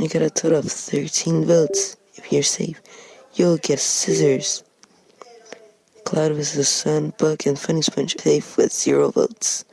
You get a total of 13 votes. If you're safe, you'll get scissors. Cloud vs. the Sun, Buck, and Funny Sponge safe with zero votes.